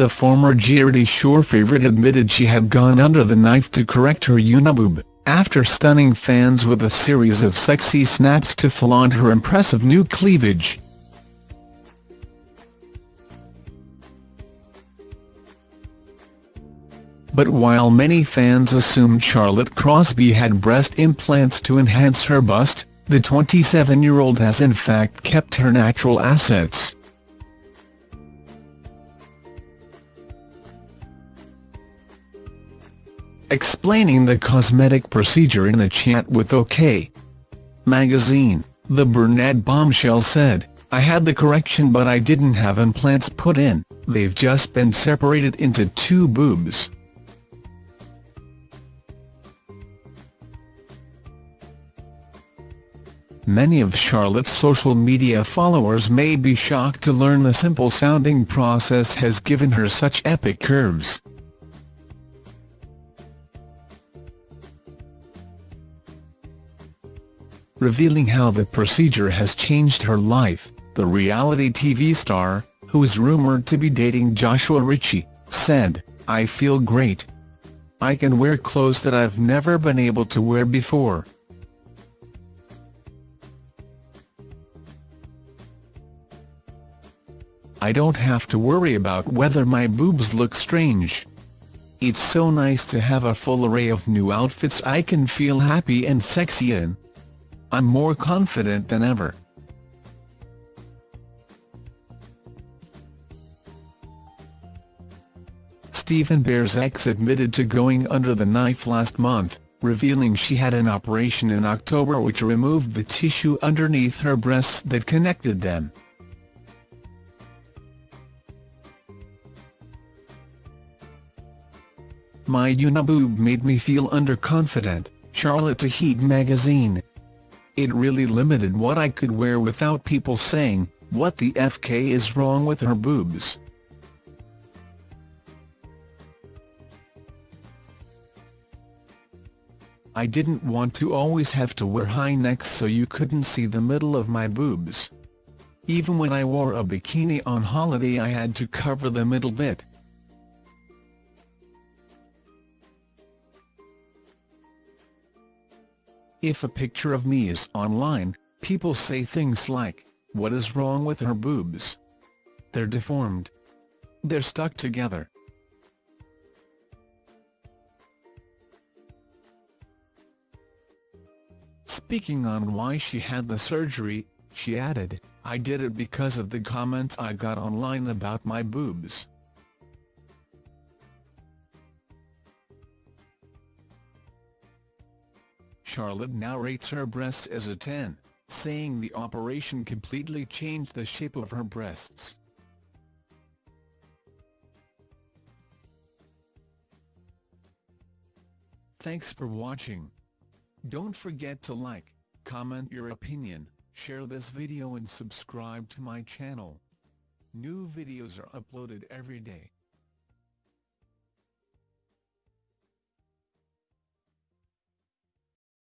the former Geordie Shore favourite admitted she had gone under the knife to correct her uniboob, after stunning fans with a series of sexy snaps to flaunt her impressive new cleavage. But while many fans assumed Charlotte Crosby had breast implants to enhance her bust, the 27-year-old has in fact kept her natural assets. Explaining the cosmetic procedure in a chat with OK! magazine, the brunette bombshell said, I had the correction but I didn't have implants put in, they've just been separated into two boobs. Many of Charlotte's social media followers may be shocked to learn the simple-sounding process has given her such epic curves. Revealing how the procedure has changed her life, the reality TV star, who is rumoured to be dating Joshua Ritchie, said, I feel great. I can wear clothes that I've never been able to wear before. I don't have to worry about whether my boobs look strange. It's so nice to have a full array of new outfits I can feel happy and sexy in. I'm more confident than ever. Stephen Bear's ex admitted to going under the knife last month, revealing she had an operation in October which removed the tissue underneath her breasts that connected them. My uniboob made me feel underconfident, Charlotte to Heat magazine. It really limited what I could wear without people saying, what the FK is wrong with her boobs. I didn't want to always have to wear high necks so you couldn't see the middle of my boobs. Even when I wore a bikini on holiday I had to cover the middle bit. If a picture of me is online, people say things like, what is wrong with her boobs? They're deformed. They're stuck together. Speaking on why she had the surgery, she added, I did it because of the comments I got online about my boobs. Charlotte now rates her breasts as a 10, saying the operation completely changed the shape of her breasts. Thanks for watching. Don't forget to like, comment your opinion, share this video and subscribe to my channel. New videos are uploaded every day.